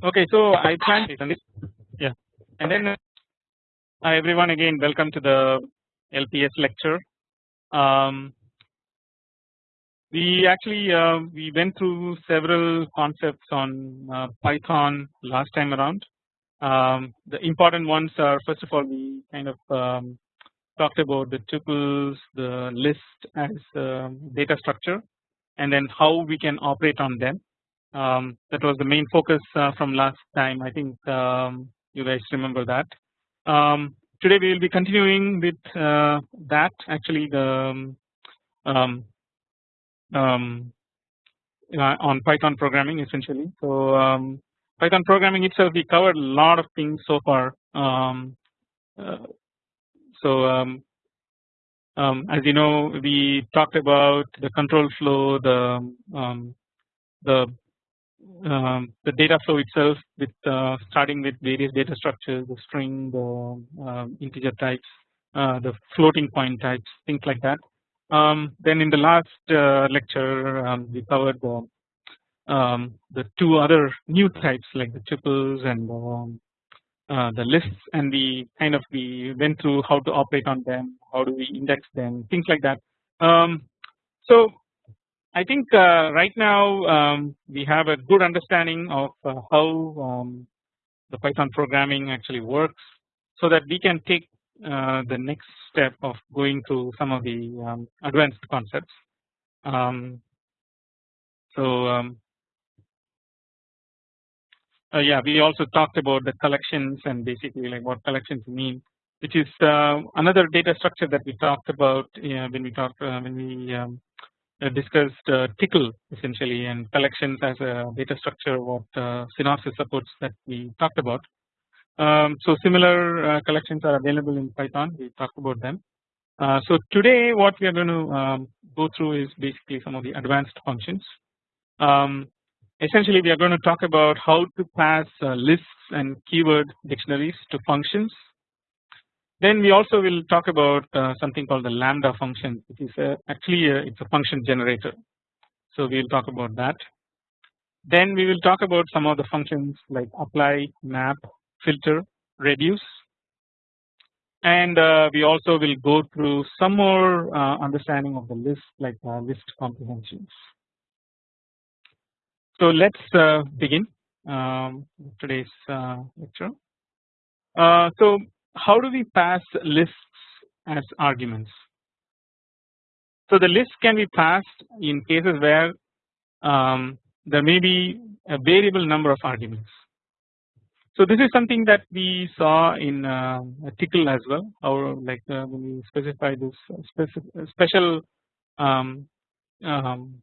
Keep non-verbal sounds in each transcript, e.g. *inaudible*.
Okay, so I plan yeah, and then uh, everyone again welcome to the LPS lecture. Um, we actually uh, we went through several concepts on uh, Python last time around. Um, the important ones are first of all we kind of um, talked about the tuples, the list as um, data structure, and then how we can operate on them. Um, that was the main focus uh, from last time. I think um, you guys remember that. Um, today we will be continuing with uh, that. Actually, the um, um, uh, on Python programming essentially. So Python programming itself, we covered a lot of things so far. Uh, so um, um, as you know, we talked about the control flow, the um, the um, the data flow itself with uh, starting with various data structures, the string, the um, integer types, uh, the floating point types, things like that. Um, then in the last uh, lecture, um, we covered the um, the two other new types like the tuples and um, uh, the lists, and we kind of we went through how to operate on them, how do we index them, things like that. so I think uh, right now um, we have a good understanding of uh, how um, the Python programming actually works so that we can take uh, the next step of going through some of the um, advanced concepts. Um, so um, uh, yeah we also talked about the collections and basically like what collections mean which is uh, another data structure that we talked about when we talked when we um, discussed uh, Tcl essentially and collections as a data structure what uh, Synopsys supports that we talked about. Um, so similar collections are available in Python we talked about them. so today what we are going to um, go through is basically some of the advanced functions. Um, essentially we are going to talk about how to pass lists and keyword dictionaries to functions then we also will talk about uh, something called the lambda function which is a, actually a, it's a function generator. So we will talk about that. Then we will talk about some of the functions like apply, map, filter, reduce and uh, we also will go through some more uh, understanding of the list like uh, list comprehensions. So let's uh, begin um, today's uh, lecture. so how do we pass lists as arguments? So the list can be passed in cases where um, there may be a variable number of arguments. So this is something that we saw in uh, Tcl as well, or like uh, when we specify this special um, um,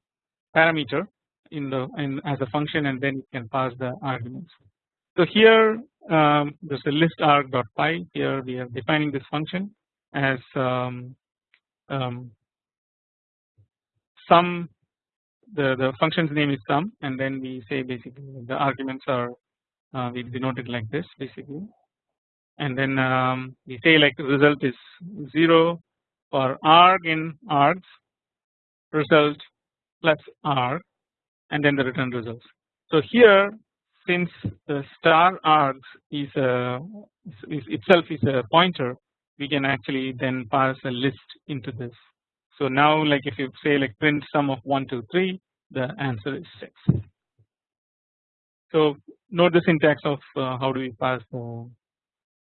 parameter in the in as a function, and then you can pass the arguments. So here um, there's a list arg dot py. Here we are defining this function as um, um, sum. The the function's name is sum, and then we say basically the arguments are uh, we denote it like this basically, and then um, we say like the result is zero for arg in args result plus arg, and then the return results. So here since the star args is, a, is itself is a pointer we can actually then pass a list into this. So now like if you say like print sum of 1 2 3 the answer is 6. So note the syntax of uh, how do we pass the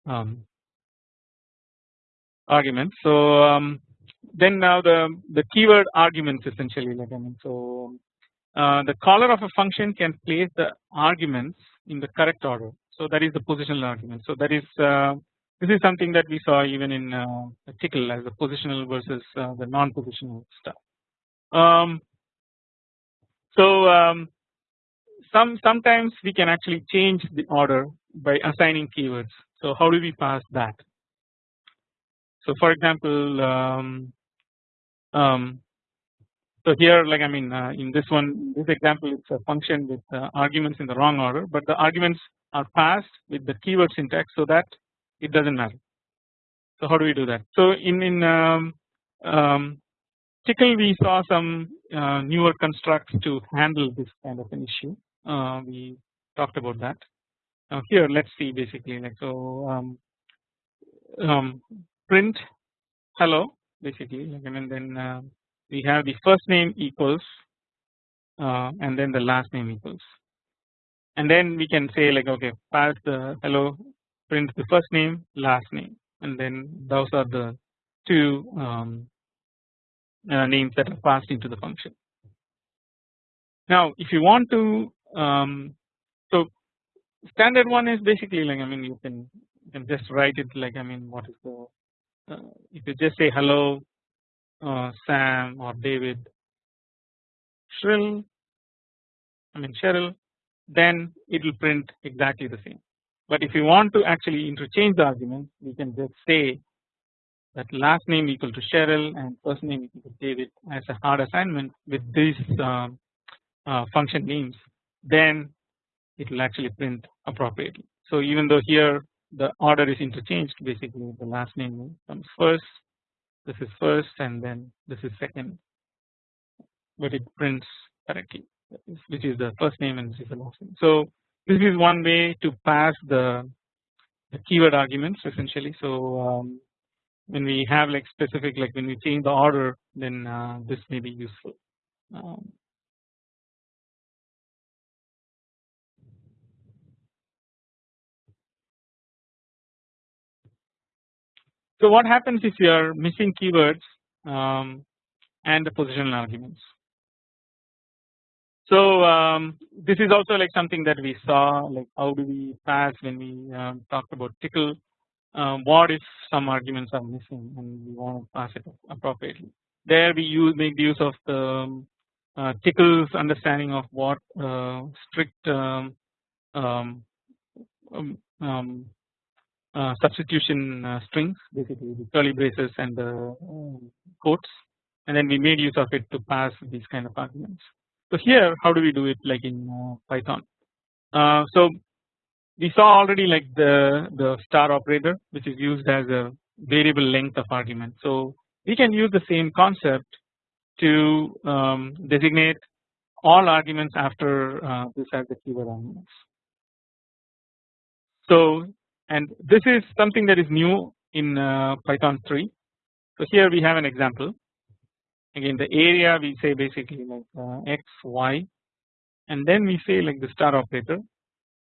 um, arguments. So um, then now the the keyword arguments essentially like I mean so the caller of a function can place the arguments in the correct order. So that is the positional argument. So that is uh, this is something that we saw even in uh, Tcl as the positional versus uh, the non-positional stuff. Um, so um, some sometimes we can actually change the order by assigning keywords. So how do we pass that? So for example, um, um, so here like I mean uh, in this one this example it's a function with arguments in the wrong order but the arguments are passed with the keyword syntax so that it does not matter. So how do we do that? So in in um, um, Tcl we saw some uh, newer constructs to handle this kind of an issue. Uh, we talked about that. Now here let's see basically like so um, um, print hello basically and then uh, we have the first name equals uh, and then the last name equals and then we can say like okay pass the hello print the first name last name and then those are the two um, uh, names that are passed into the function. Now if you want to um, so standard one is basically like I mean you can you can just write it like I mean what is the uh, if you just say hello uh, Sam or David Shrill I mean Cheryl then it will print exactly the same. But if you want to actually interchange the arguments we can just say that last name equal to Cheryl and first name equal to David as a hard assignment with these uh, uh, function names then it will actually print appropriately. So even though here the order is interchanged basically the last name comes first this is first and then this is second but it prints correctly which is the first name and this is the last name. So this is one way to pass the, the keyword arguments essentially. So um, when we have like specific like when we change the order then uh, this may be useful. Um, so what happens if you are missing keywords um, and the positional arguments. So um, this is also like something that we saw like how do we pass when we um, talked about Tcl um, what if some arguments are missing and we want to pass it appropriately. There we use make use of the um, uh, Tcl's understanding of what uh, strict um, um, um, substitution uh, strings basically the curly braces and the quotes and then we made use of it to pass these kind of arguments. So here how do we do it like in uh, Python. Uh, so we saw already like the the star operator which is used as a variable length of argument. So we can use the same concept to um, designate all arguments after uh, this as the keyword arguments. So and this is something that is new in uh, Python 3. So here we have an example again the area we say basically like uh, x y and then we say like the star operator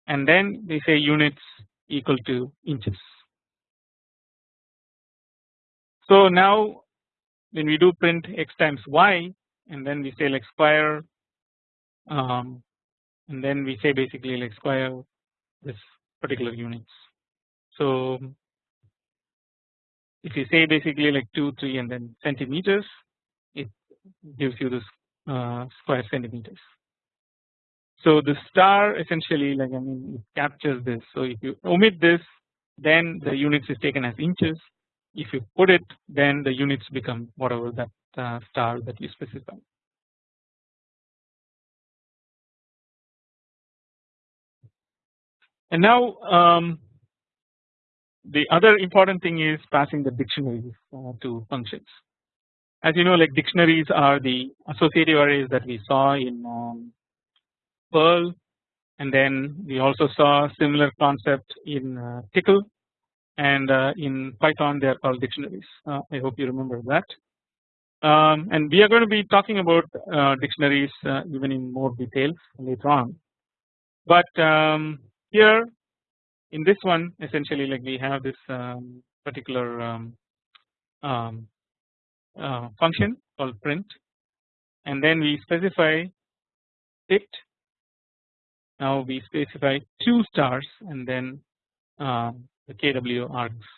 and then we say units equal to inches. So now when we do print x times y and then we say like square um, and then we say basically like square this particular units. So if you say basically like 2 3 and then centimeters it gives you this uh, square centimeters. So the star essentially like I mean it captures this. So if you omit this then the units is taken as inches. If you put it then the units become whatever that uh, star that you specify. And now um, the other important thing is passing the dictionaries uh, to functions. As you know like dictionaries are the associative arrays that we saw in um, Perl and then we also saw similar concept in uh, Tcl and uh, in Python they are called dictionaries. Uh, I hope you remember that. Um, and we are going to be talking about uh, dictionaries uh, even in more detail later on. But um, here in this one essentially like we have this um, particular um, um, uh, function called print and then we specify it now we specify two stars and then uh, the kw args.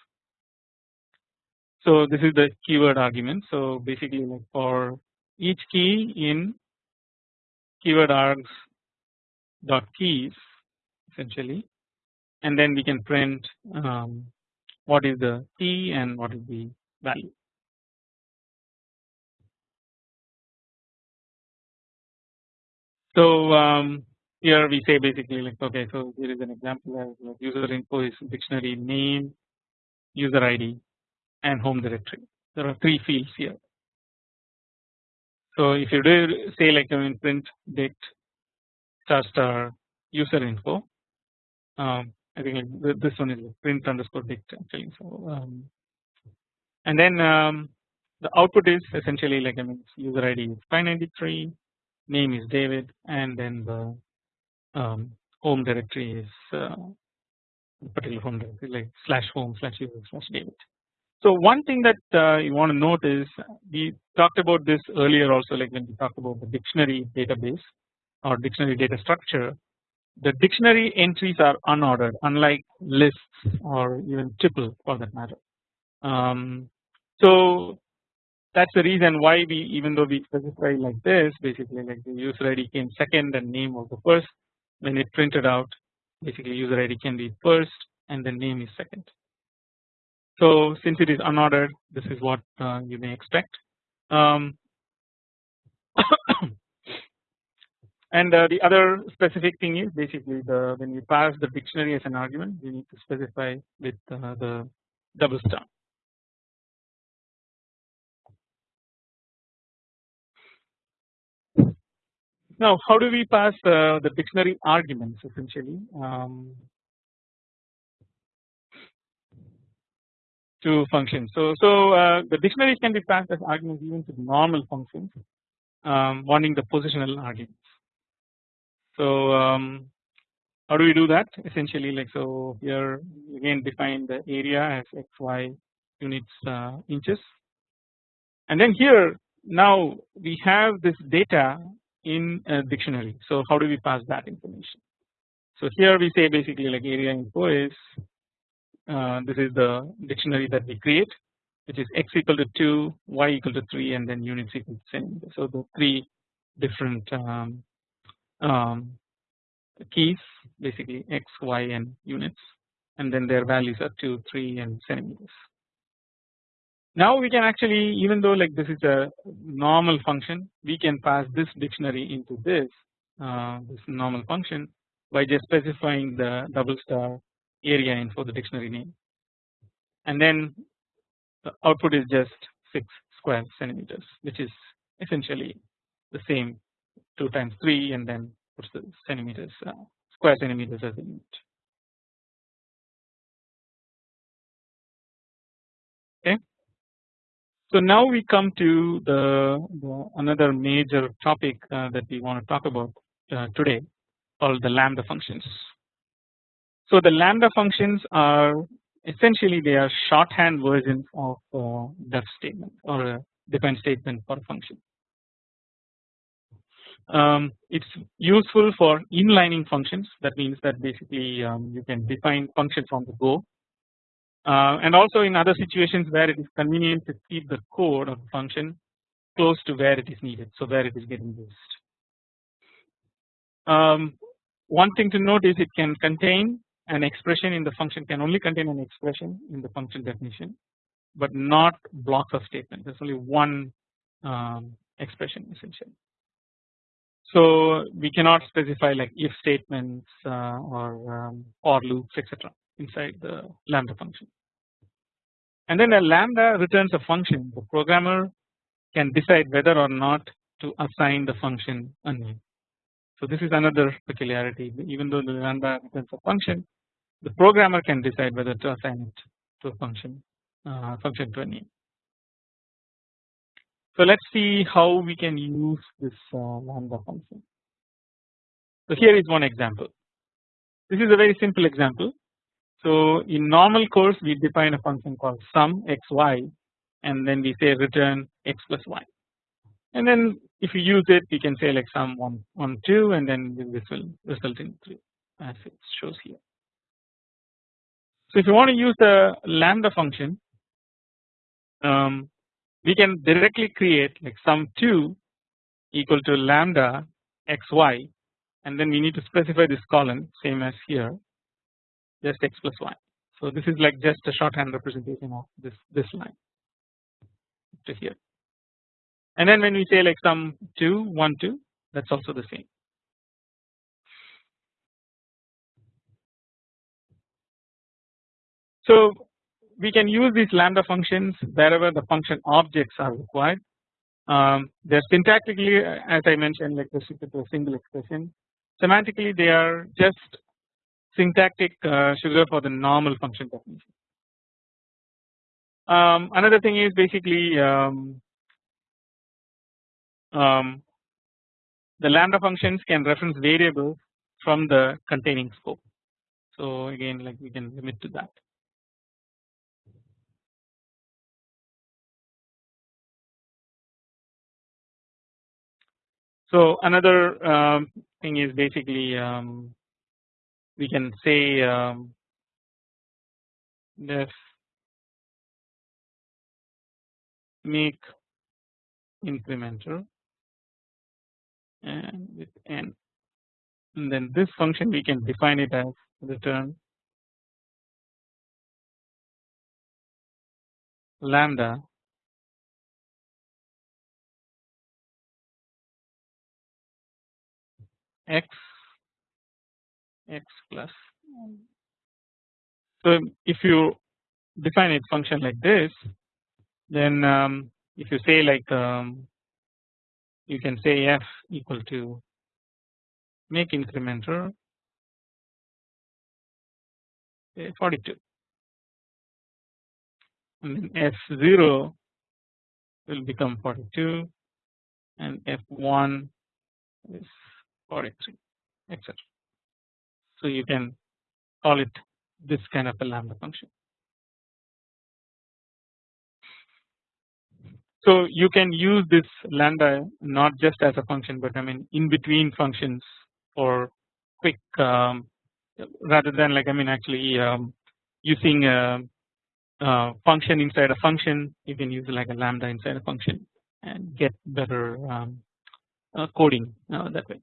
So this is the keyword argument. So basically like for each key in keyword args dot keys essentially and then we can print um, what is the key and what is the value. So um, here we say basically like okay so here is an example as user info is dictionary name user ID and home directory there are three fields here. So if you do say like I mean print dict star star user info. Um, I think like this one is print underscore dict actually. So um, and then um, the output is essentially like I mean user ID is 593, name is David, and then the um, home directory is uh, particular home directory like slash home slash user slash David. So one thing that uh, you want to note is we talked about this earlier also like when we talked about the dictionary database or dictionary data structure the dictionary entries are unordered unlike lists or even tuple for that matter. Um, so that's the reason why we even though we specify like this basically like the user ID came second and name was the first when it printed out basically user ID can be first and then name is second. So since it is unordered this is what uh, you may expect. Um, *coughs* *coughs* and uh, the other specific thing is basically the when you pass the dictionary as an argument we need to specify with uh, the double star. Now how do we pass uh, the dictionary arguments essentially um, to functions. So, so uh, the dictionaries can be passed as arguments even to normal functions um, wanting the positional arguments. So um, how do we do that essentially like so here again define the area as xy units uh, inches and then here now we have this data in a dictionary. So how do we pass that information? So here we say basically like area info is uh, this is the dictionary that we create which is x equal to 2 y equal to 3 and then units equal to same. So the three different um, um, keys basically x y and units and then their values are 2 3 and centimeters. Now we can actually even though like this is a normal function we can pass this dictionary into this uh, this normal function by just specifying the double star area info the dictionary name and then the output is just 6 square centimeters which is essentially the same 2 times 3 and then puts the centimeters uh, square centimeters as a unit. Okay. So now we come to the, the another major topic uh, that we want to talk about uh, today called the lambda functions. So the lambda functions are essentially they are shorthand versions of uh, def statement or a define statement for a function. Um, it's useful for inlining functions that means that basically um, you can define functions on the go uh, and also in other situations where it is convenient to keep the code of the function close to where it is needed so where it is getting used. Um, one thing to note is it can contain an expression in the function can only contain an expression in the function definition but not blocks of statement there is only one um, expression essentially. So we cannot specify like if statements uh, or um, or loops etc inside the lambda function. And then a lambda returns a function the programmer can decide whether or not to assign the function a name. So this is another peculiarity even though the lambda returns a function the programmer can decide whether to assign it to a function uh, function to a name. So let us see how we can use this uh, lambda function. So here is one example. This is a very simple example. So in normal course we define a function called sum xy and then we say return x plus y and then if you use it we can say like sum 1 1 2 and then this will result in 3 as it shows here. So if you want to use the lambda function um, we can directly create like sum 2 equal to lambda xy and then we need to specify this column same as here just x plus y. So this is like just a shorthand representation of this this line to here and then when we say like sum 2 1 2 that's also the same. So we can use these lambda functions wherever the function objects are required. Um, they're syntactically as I mentioned like to a single expression. semantically they are just syntactic uh, sugar for the normal function definition. Um, another thing is basically um, um, the lambda functions can reference variables from the containing scope. So again like we can limit to that. So another um, thing is basically um, we can say um, def make incremental and with n. And then this function we can define it as return lambda x x plus. So if you define a function like this then um, if you say like um, you can say f equal to make incremental 42 and then f0 will become 42 and f1 is 43 etc. So you can call it this kind of a lambda function. So you can use this lambda not just as a function but I mean in between functions for quick um, rather than like I mean actually um, using a, a, function inside a function you can use like a lambda inside a function and get better um, uh, coding uh, that way.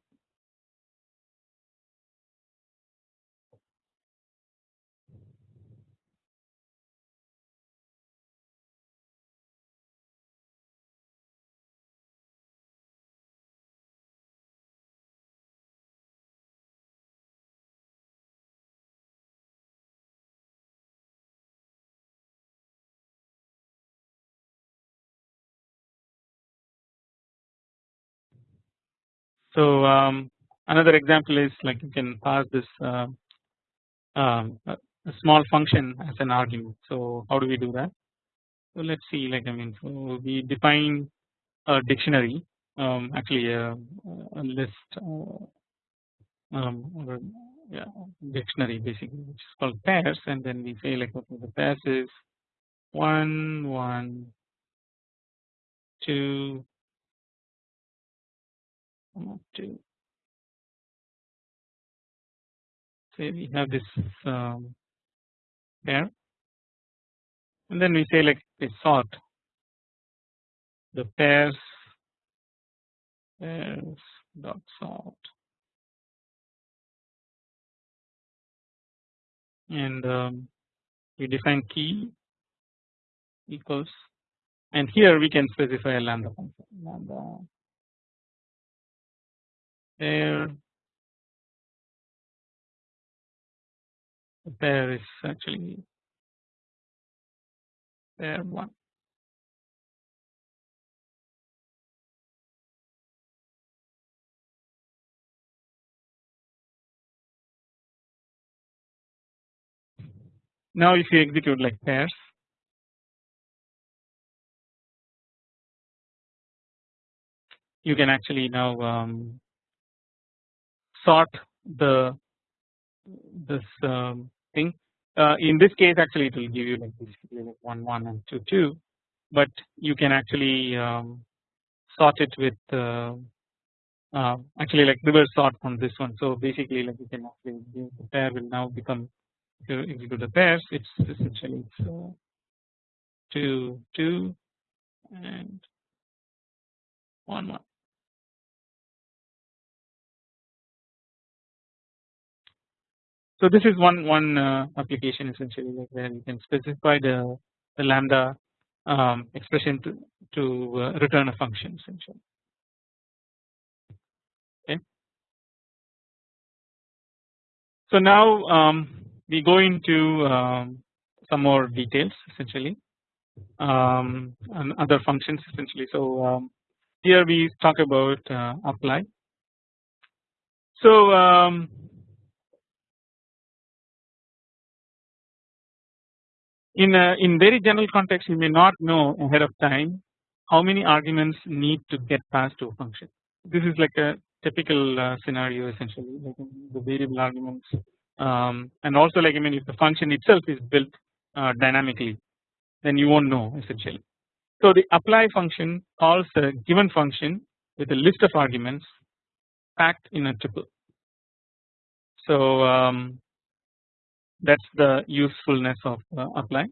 So um, another example is like you can pass this uh, small function as an argument. So how do we do that? So let's see like I mean so we define a dictionary um, actually a, a list uh, um, or yeah, dictionary basically which is called pairs and then we say like okay the pairs is one one two to say we have this um, pair and then we say like we sort the pairs pairs dot sort. And um, we define key equals and here we can specify a lambda function lambda there there is actually there one. Now if you execute like pairs. You can actually now um, sort the this um, thing. Uh, in this case, actually, it will give you like like one one and two two, but you can actually um, sort it with uh, uh, actually like reverse sort from this one. So basically, like you can actually the pair will now become if you execute the pairs, it's essentially it's uh, two two and one one. So this is one one uh, application essentially like where you can specify the, the lambda um, expression to, to uh, return a function essentially. Okay. So now um, we go into um, some more details essentially um, and other functions essentially. So um, here we talk about uh, apply. So in a, in very general context you may not know ahead of time how many arguments need to get passed to a function. This is like a typical uh, scenario essentially like the variable arguments um, and also like I mean if the function itself is built uh, dynamically then you won't know essentially. So the apply function calls a given function with a list of arguments packed in a tuple. So um, that's the usefulness of uh, apply.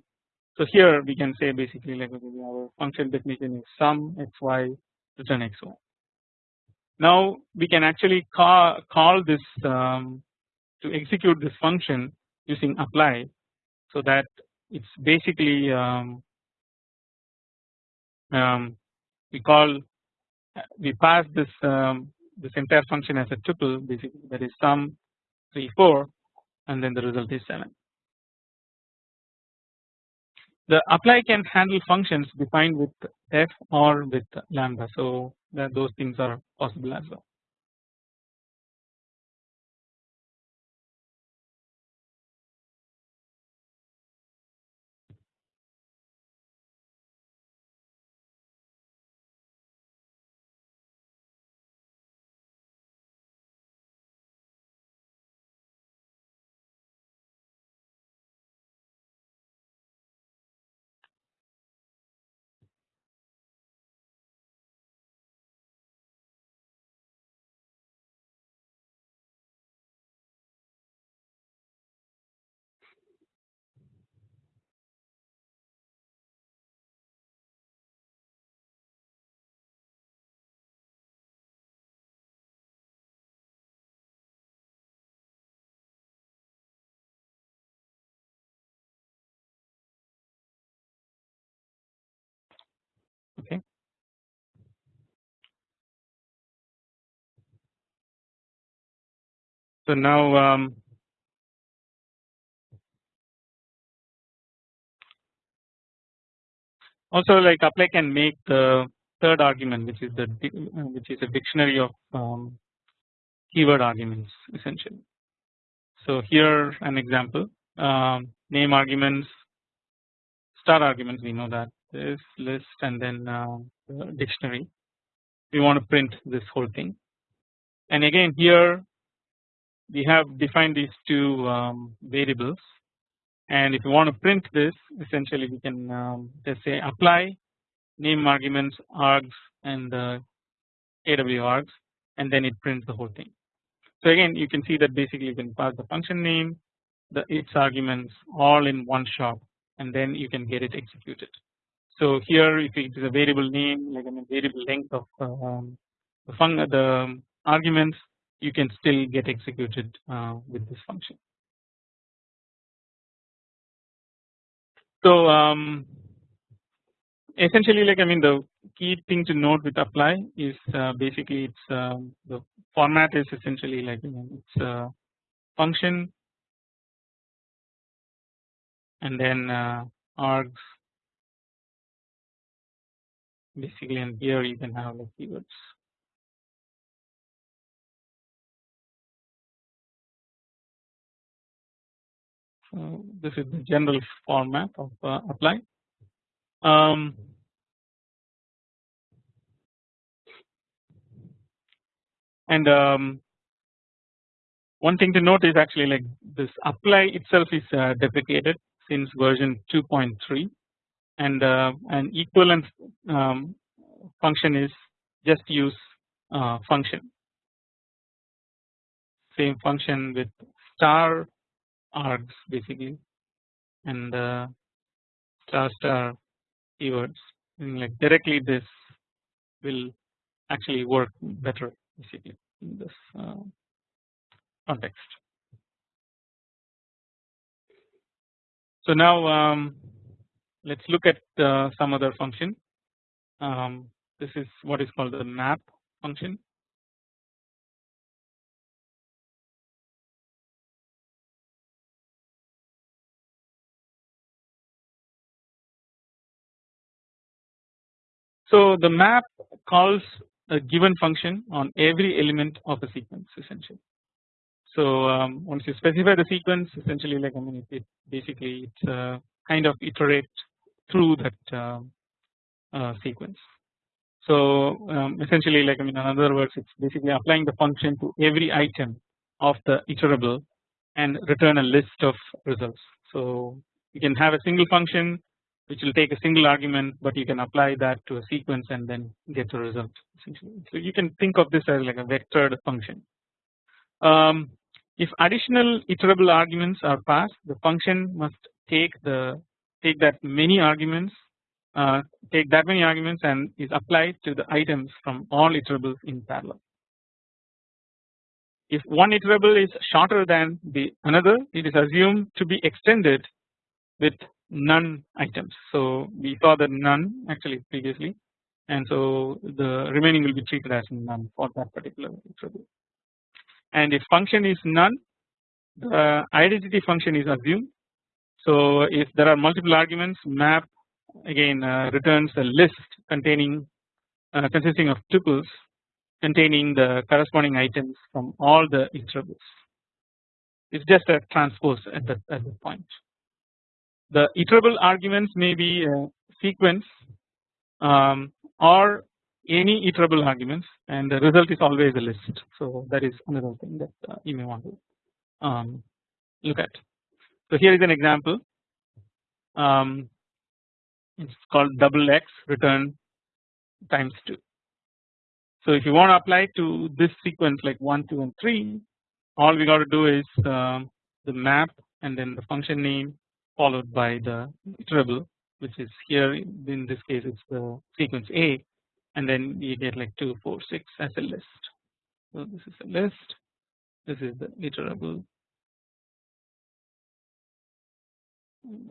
So here we can say basically like our function definition is sum xy return xy. Now we can actually call, call this um, to execute this function using apply so that it's basically um, um, we call we pass this um, this entire function as a tuple basically that is sum 3 4 and then the result is 7. The apply can handle functions defined with f or with lambda so that those things are possible as well. So now um, also like apply can make the third argument which is the which is a dictionary of um, keyword arguments essentially. So here an example um, name arguments star arguments we know that this list and then uh, dictionary we want to print this whole thing and again here we have defined these two um, variables and if you want to print this essentially we can um, just say apply name arguments args and the AW args and then it prints the whole thing. So again you can see that basically you can pass the function name the its arguments all in one shot and then you can get it executed. So here if it is a variable name like a variable length of um, the, fun the arguments you can still get executed uh, with this function. So um, essentially like I mean the key thing to note with apply is uh, basically it's um, the format is essentially like you know, it's a function and then uh, args basically and here you can have like keywords. This is the general format of uh, apply. Um, and um, one thing to note is actually like this apply itself is uh, deprecated since version 2.3 and uh, an equivalent um, function is just use uh, function same function with star args basically and uh, star star keywords like directly this will actually work better basically in this uh, context. So now um, let's look at uh, some other function. Um, this is what is called the map function. So the map calls a given function on every element of a sequence essentially. So um, once you specify the sequence essentially like I mean it, it basically it's uh, kind of iterate through that uh, uh, sequence. So um, essentially like I mean in other words it's basically applying the function to every item of the iterable and return a list of results. So you can have a single function which will take a single argument but you can apply that to a sequence and then get a result essentially. So you can think of this as like a vectored function. Um, if additional iterable arguments are passed the function must take the take that many arguments uh, take that many arguments and is applied to the items from all iterables in parallel. If one iterable is shorter than the another it is assumed to be extended with none items. So we saw that none actually previously and so the remaining will be treated as none for that particular iterable. And if function is none the identity function is assumed. So if there are multiple arguments map again uh, returns a list containing uh, consisting of tuples containing the corresponding items from all the iterables. It's just a transpose at that at that point. The iterable arguments may be a sequence um, or any iterable arguments and the result is always a list. So that is another thing that uh, you may want to um, look at. So here is an example. Um, it's called double x return times 2. So if you want to apply to this sequence like 1, 2 and 3 all we got to do is um, the map and then the function name followed by the iterable which is here in this case it's the sequence A and then you get like 2 4 6 as a list. So this is a list this is the iterable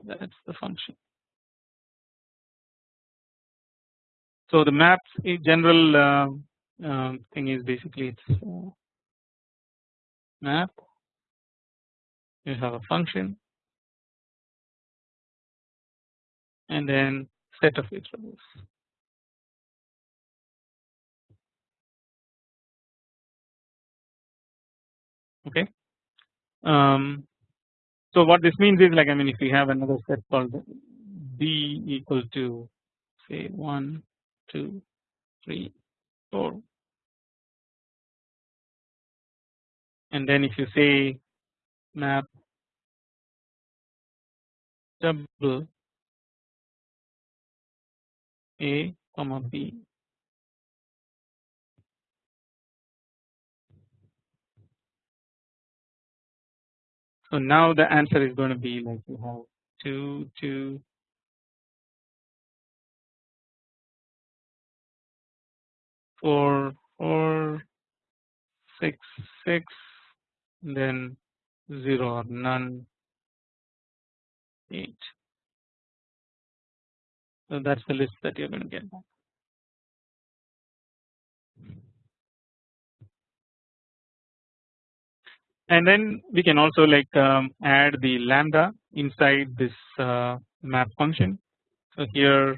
that's the function. So the maps general uh, uh, thing is basically it's uh, map you have a function and then set of iterables. Okay. Um, so what this means is like I mean if we have another set called b equal to say 1 2 3 4 and then if you say map double a comma b so now the answer is going to be like you have 2 2 4 4 6 6 then 0 or none 8 so that's the list that you're going to get back. And then we can also like um, add the lambda inside this uh, map function. So here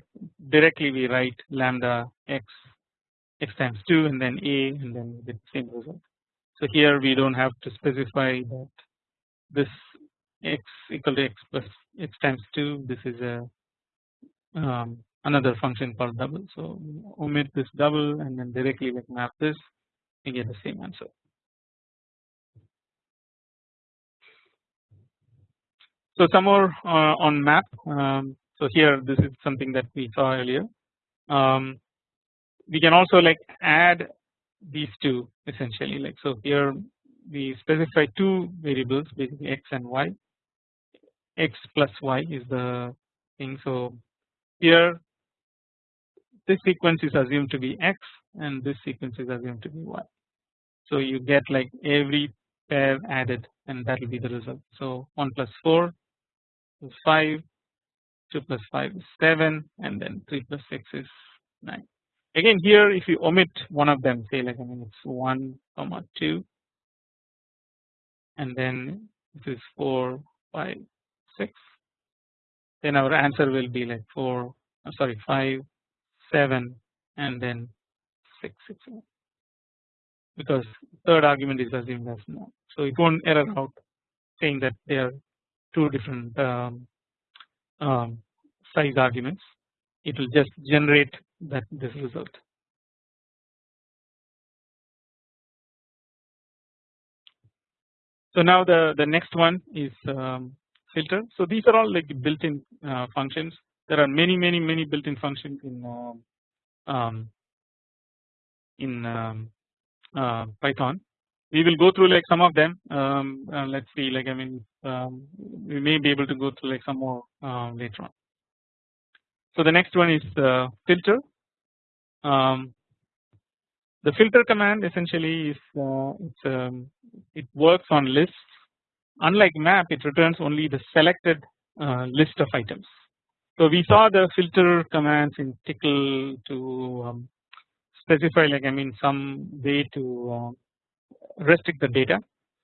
directly we write lambda x x times 2 and then a and then the same result. So here we don't have to specify that this x equal to x plus x times 2 this is a um, another function called double. So omit this double and then directly like map this we get the same answer. So some more uh, on map. Um, so here this is something that we saw earlier. Um, we can also like add these two essentially like so here we specify two variables basically x and y x plus y is the thing so here this sequence is assumed to be x and this sequence is assumed to be y. So you get like every pair added and that will be the result. So 1 plus 4 is 5 2 plus 5 is 7 and then 3 plus 6 is 9 again here if you omit one of them say like I mean it's 1 comma 2 and then this is 4 5 6 then our answer will be like 4 uh, sorry 5 7 and then 6 6 because third argument is assumed as null. So it won't error out saying that they are two different um, um, size arguments. It will just generate that this result. So now the the next one is um, filter. So these are all like built-in uh, functions. There are many many many built-in functions in um, um in um, uh, Python. We will go through like some of them. Um, uh, let's see, like I mean, um, we may be able to go through like some more uh, later on. So the next one is uh, filter. Um, the filter command essentially is uh, um, it works on lists. Unlike map, it returns only the selected uh, list of items. So we saw the filter commands in Tcl to um, specify like I mean some way to uh, restrict the data.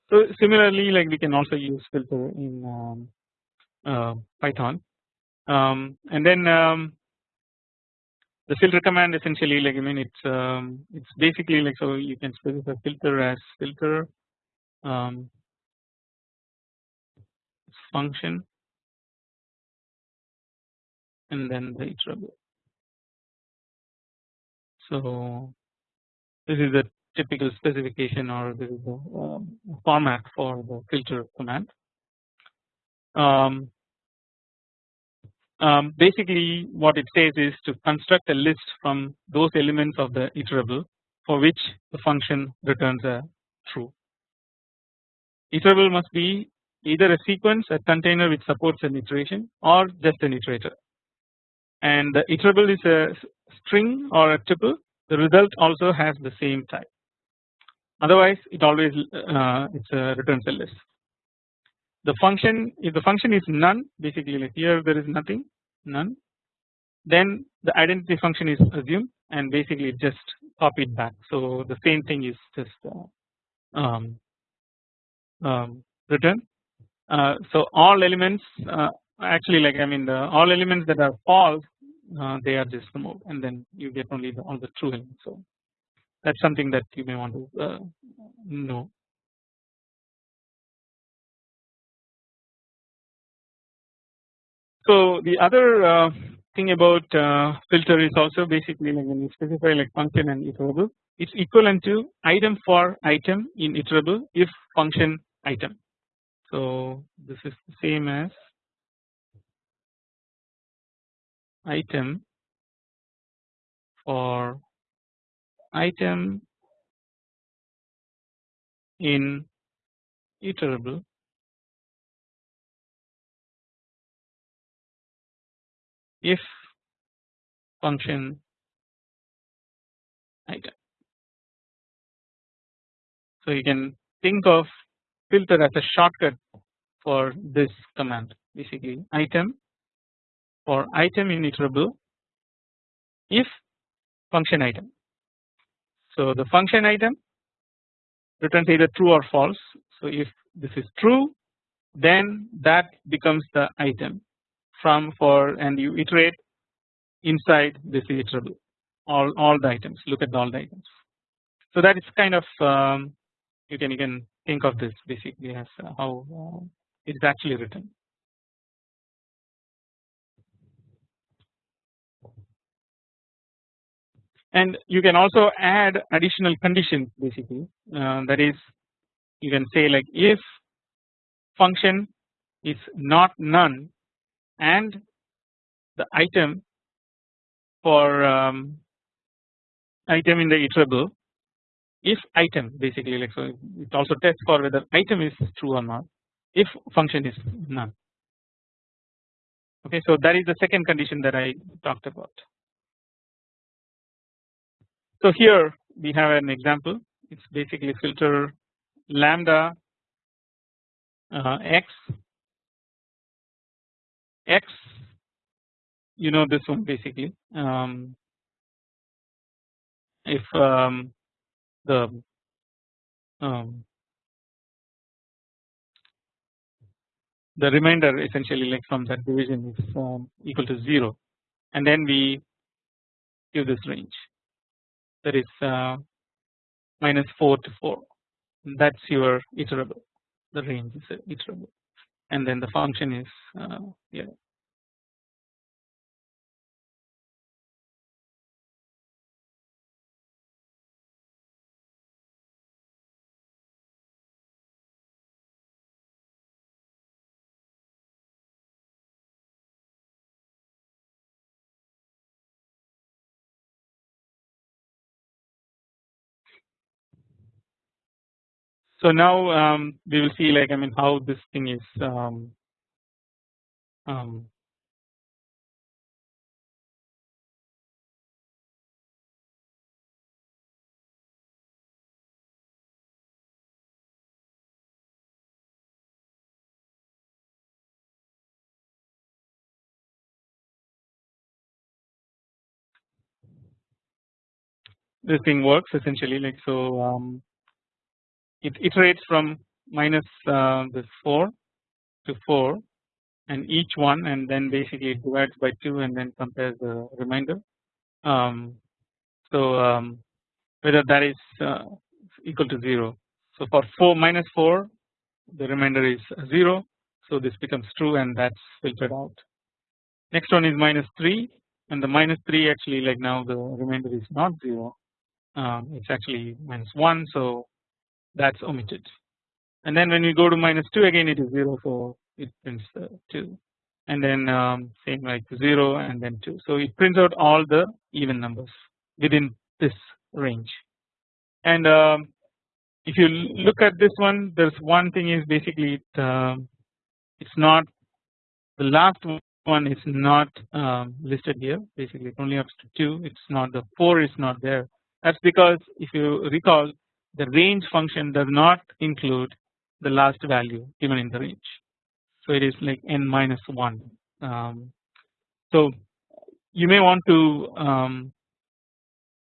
So similarly like we can also use filter in um, uh, Python um, and then um, the filter command essentially like I mean it's it's basically like so you can specify filter as filter function and then the iterable. So this is the typical specification or this is the um, format for the filter command. Um, um, basically what it says is to construct a list from those elements of the iterable for which the function returns a true. Iterable must be either a sequence a container which supports an iteration or just an iterator and the iterable is a string or a tuple the result also has the same type otherwise it always uh, it's a returns a list. The function if the function is none basically like here there is nothing none then the identity function is assumed and basically just copied back so the same thing is just uh, um, um, return. Uh, so all elements uh, actually like I mean the all elements that are false uh, they are just removed and then you get only the, all the true elements. So that's something that you may want to know. So the other uh, thing about uh, filter is also basically like when you specify like function and iterable it's equivalent to item for item in iterable if function item. So this is the same as item for item in iterable if function item. So you can think of filter as a shortcut for this command basically item for item iterable if function item. So the function item returns either true or false. So if this is true then that becomes the item from for and you iterate inside this iterable all all the items look at all the items. So that is kind of um, you can you can think of this basically as uh, how uh, it is actually written. and you can also add additional conditions basically uh, that is you can say like if function is not none and the item for um, item in the iterable if item basically like so it also tests for whether item is true or not if function is none. Okay so that is the second condition that I talked about. So here we have an example. It is basically filter lambda uh, x. X you know this one basically. Um, if um, the um, the remainder essentially like from that division is um, equal to 0 and then we give this range. That is uh, minus 4 to 4 that is your iterable. The range is iterable. And then the function is uh, yeah So now um, we will see like I mean how this thing is um, um, this thing works essentially like so um, it iterates from minus uh, this 4 to 4 and each one and then basically it divides by 2 and then compares the remainder. Um, so um, whether that is uh, equal to 0. So for 4 minus 4 the remainder is 0 so this becomes true and that's filtered out. Next one is minus 3 and the minus 3 actually like now the remainder is not 0 um, it's actually minus 1 so that's omitted. And then when you go to minus 2 again it is 0 for it prints uh, 2 and then um, same like 0 and then 2 so it prints out all the even numbers within this range. And um, if you look at this one there's one thing is basically it, uh, it's not the last one is not um, listed here. Basically it only up to 2 it's not the 4 is not there. That's because if you recall the range function does not include the last value given in the range. So it is like n minus 1. Um, so you may want to um,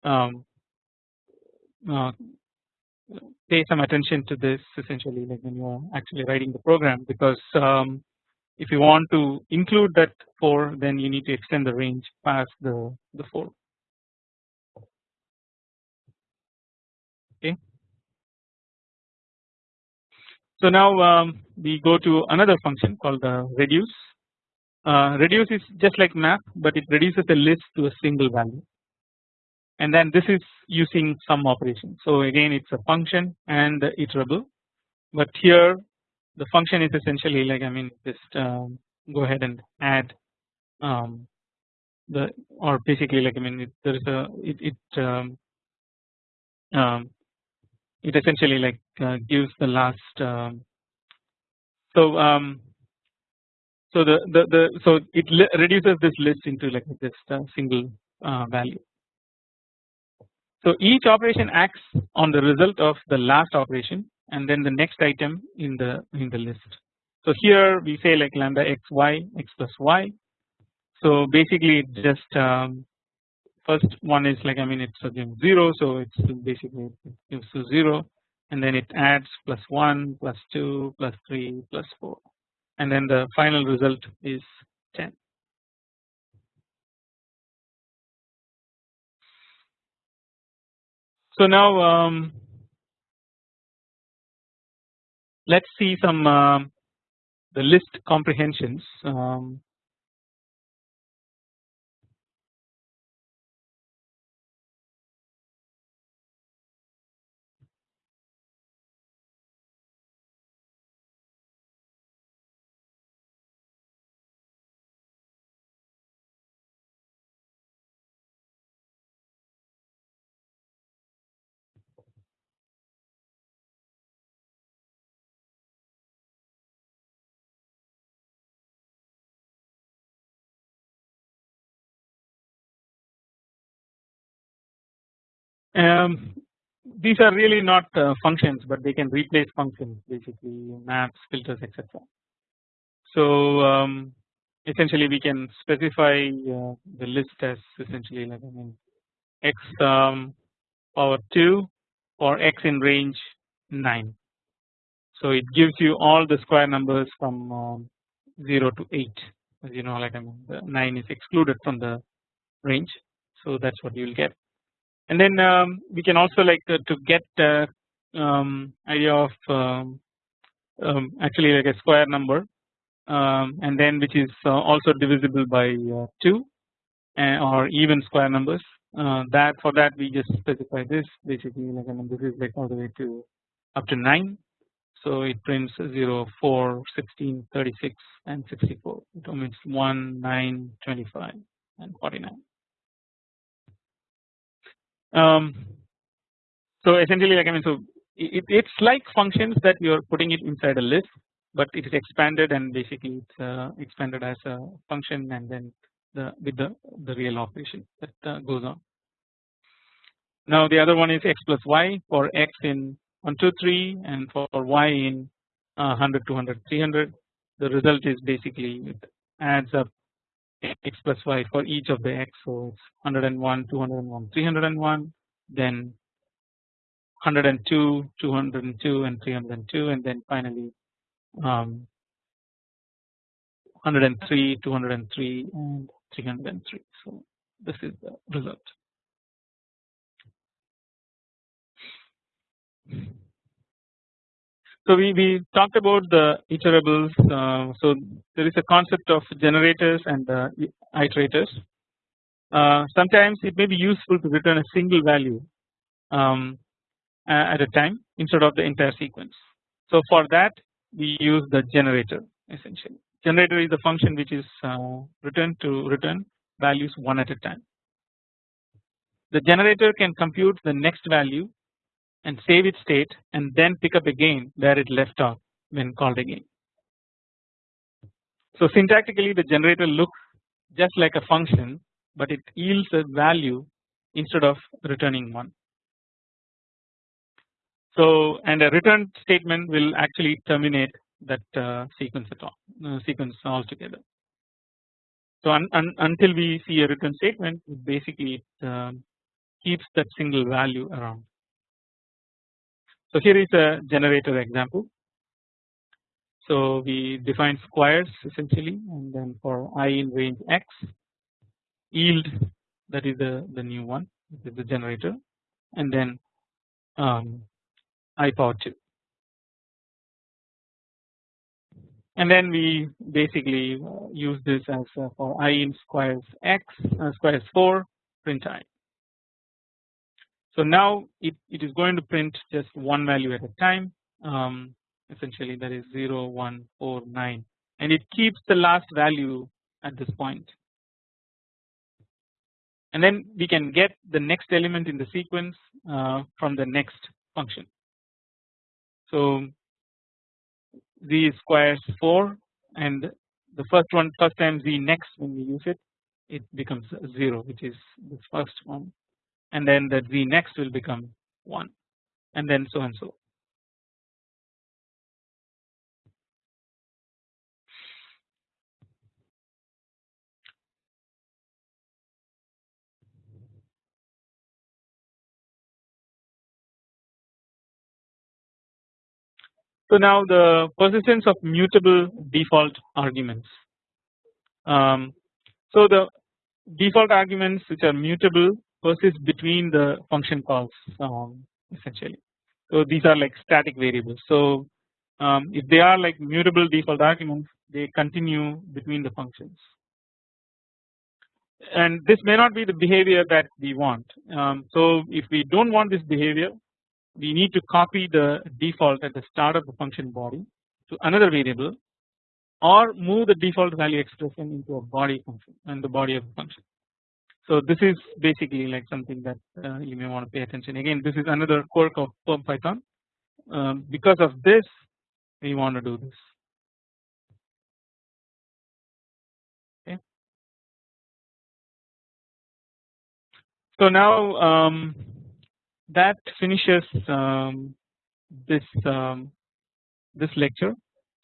um, uh, pay some attention to this essentially like when you are actually writing the program because um, if you want to include that 4 then you need to extend the range past the, the 4. So now um, we go to another function called the reduce. Uh, reduce is just like map, but it reduces a list to a single value, and then this is using some operation. So again, it's a function and iterable, but here the function is essentially like I mean just um, go ahead and add um, the or basically like I mean it, there is a it, it um, um, it essentially like uh, gives the last um, so um, so the, the the so it reduces this list into like this uh, single uh, value. So each operation acts on the result of the last operation and then the next item in the in the list. So here we say like lambda x y x plus y. So basically it just um, first one is like I mean it's again 0 so it's basically it gives to 0 and then it adds plus 1 plus 2 plus 3 plus 4 and then the final result is 10. So now um, let's see some uh, the list comprehensions um, Um, these are really not uh, functions, but they can replace functions, basically maps, filters, etc. So um, essentially, we can specify uh, the list as essentially like I mean x um, power 2 or x in range 9. So it gives you all the square numbers from um, 0 to 8 as you know like I mean the 9 is excluded from the range so that is what you will get and then um, we can also like uh, to get uh, um, idea of um, um, actually like a square number um, and then which is uh, also divisible by uh, 2 uh, or even square numbers. That for that we just specify this. Basically like I mean this is like all the way to up to 9 so it prints 0 4 16 36 and 64 it omits 1 9 25 and 49 um, so essentially like I mean so it, it's like functions that you are putting it inside a list but it is expanded and basically it's uh, expanded as a function and then the with the, the real operation that uh, goes on. Now the other one is x plus y for x in 1 2 3 and for y in uh, 100 200 300 the result is basically it adds up x plus y for each of the x so it's 101 201 301 then 102 202 and 302 and then finally um, 103 203 and 303 so this is the result so we, we talked about the iterables uh, so there is a concept of generators and uh, iterators. Uh, sometimes it may be useful to return a single value um, at a time instead of the entire sequence. So for that we use the generator essentially. Generator is the function which is uh, returned to return values one at a time. The generator can compute the next value and save its state and then pick up again where it left off when called again. So syntactically the generator looks just like a function but it yields a value instead of returning one. So and a return statement will actually terminate that uh, sequence at all uh, sequence altogether. So un, un, until we see a return statement basically it uh, keeps that single value around. So here is a generator example. So we define squares essentially and then for i in range x yield that is the, the new one this is the generator and then um, i power 2 and then we basically uh, use this as uh, for i in squares x uh, squares 4 print i so now it, it is going to print just one value at a time um, essentially that is 0 1 4 9 and it keeps the last value at this point. and then we can get the next element in the sequence uh, from the next function. So z squares 4 and the first one first time z next when we use it it becomes 0 which is the first one and then that z next will become 1 and then so and so. So now the persistence of mutable default arguments. Um, so the default arguments which are mutable persist between the function calls um, essentially. So these are like static variables. So um, if they are like mutable default arguments, they continue between the functions. And this may not be the behavior that we want. Um, so if we don't want this behavior, we need to copy the default at the start of the function body to another variable or move the default value expression into a body function and the body of the function. So this is basically like something that uh, you may want to pay attention. Again this is another quirk of Perl Python. Um, because of this we want to do this. Okay. So now um, that finishes um, this um, this lecture.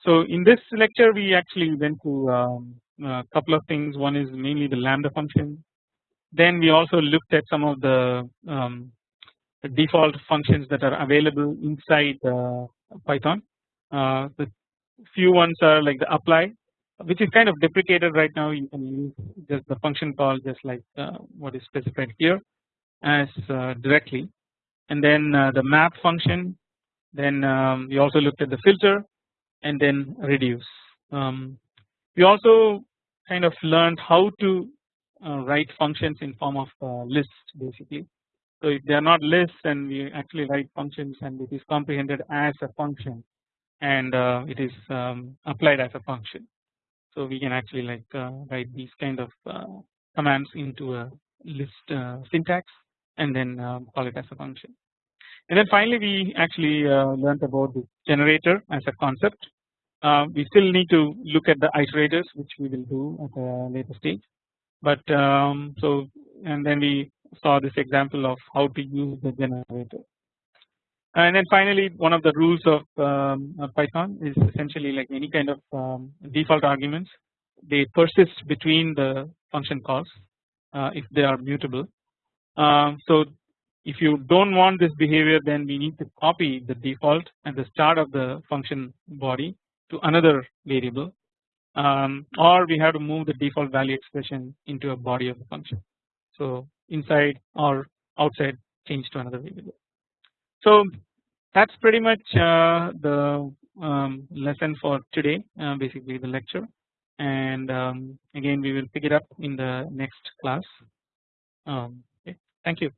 So in this lecture we actually went to um, a couple of things. One is mainly the lambda function then we also looked at some of the, um, the default functions that are available inside uh, Python. Uh, the few ones are like the apply which is kind of deprecated right now you can use just the function call just like uh, what is specified here as uh, directly and then uh, the map function then um, we also looked at the filter and then reduce. Um, we also kind of learned how to write functions in form of uh, lists basically. So if they are not lists then we actually write functions and it is comprehended as a function and uh, it is um, applied as a function. So we can actually like uh, write these kind of uh, commands into a list uh, syntax and then um, call it as a function. And then finally we actually learned about the generator as a concept. we still need to look at the iterators which we will do at a later stage. But um, so and then we saw this example of how to use the generator. And then finally one of the rules of, um, Python is essentially like any kind of um, default arguments they persist between the function calls uh, if they are mutable. Um, so if you don't want this behavior then we need to copy the default at the start of the function body to another variable um, or we have to move the default value expression into a body of the function. So inside or outside change to another variable. So that's pretty much uh, the um, lesson for today uh, basically the lecture and um, again we will pick it up in the next class. Um, okay. Thank you.